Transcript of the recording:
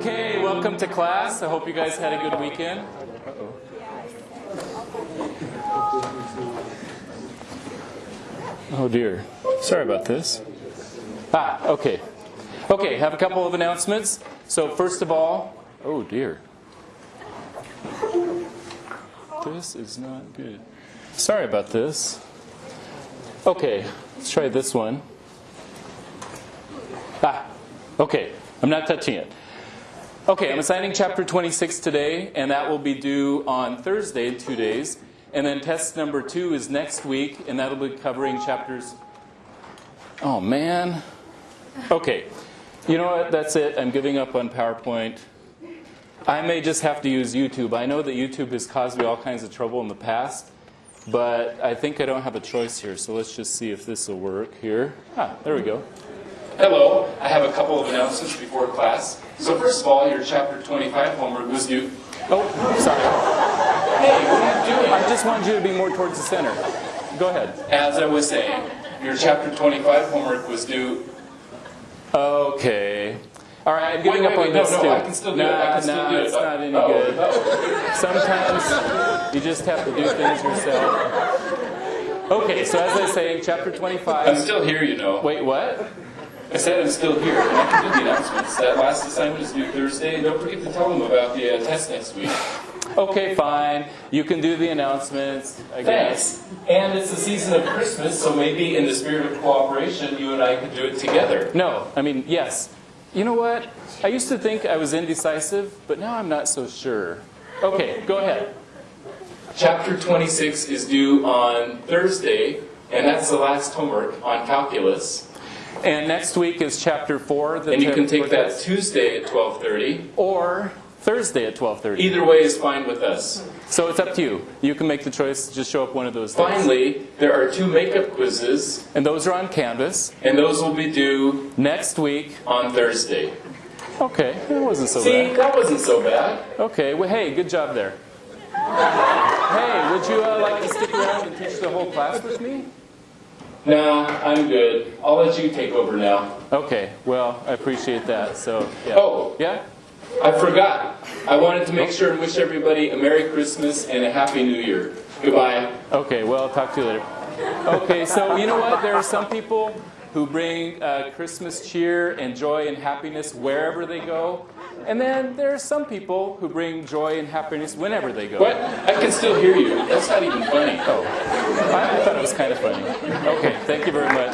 Okay, welcome to class. I hope you guys had a good weekend. Oh dear. Sorry about this. Ah, okay. Okay, have a couple of announcements. So first of all, oh dear. This is not good. Sorry about this. Okay, let's try this one. Ah, okay, I'm not touching it. Okay, I'm assigning chapter 26 today, and that will be due on Thursday in two days. And then test number two is next week, and that'll be covering chapters. Oh, man. Okay, you know what? That's it. I'm giving up on PowerPoint. I may just have to use YouTube. I know that YouTube has caused me all kinds of trouble in the past, but I think I don't have a choice here. So let's just see if this will work here. Ah, there we go. Hello, I have a couple of announcements before class. So first of all, your chapter 25 homework was due. Oh, sorry. Hey, what are you doing? I just wanted you to be more towards the center. Go ahead. As I was saying, your chapter 25 homework was due. Okay. All right, I'm giving Wait, up on wait, this no, too. no, I can still do it. I can still do it. it's not any Oh, good. oh. Sometimes you just have to do things yourself. Okay, so as I was saying, chapter I'm 25. still here, you know. Wait, what? I said I'm still here. and I can do the announcements. That last assignment is due Thursday, and don't forget to tell them about the uh, test next week. Okay, fine. You can do the announcements. I guess. Thanks. And it's the season of Christmas, so maybe in the spirit of cooperation, you and I could do it together. No, I mean, yes. You know what? I used to think I was indecisive, but now I'm not so sure. Okay, go ahead. Chapter 26 is due on Thursday, and that's the last homework on calculus. And next week is chapter 4. The And you can take that Tuesday at 12:30. Or Thursday at 12.30. Either way is fine with us. So it's up to you. You can make the choice. Just show up one of those days. Finally, there are two makeup quizzes, And those are on Canvas. and those will be due Next week. on Thursday. Okay, that wasn't so See, bad. that wasn't so bad. Okay, well, hey, good job there. Hey, would you uh, like to stick around and teach the whole class with me? Nah, I'm good. I'll let you take over now. Okay, well, I appreciate that. So, yeah. Oh. Yeah? I forgot. I wanted to make sure and wish everybody a Merry Christmas and a Happy New Year. Goodbye. Okay, well, I'll talk to you later. Okay, so you know what? There are some people who bring uh, Christmas cheer and joy and happiness wherever they go. And then there are some people who bring joy and happiness whenever they go. What? I can still hear you. That's not even funny. Oh, I, I thought it was kind of funny. Okay, thank you very much.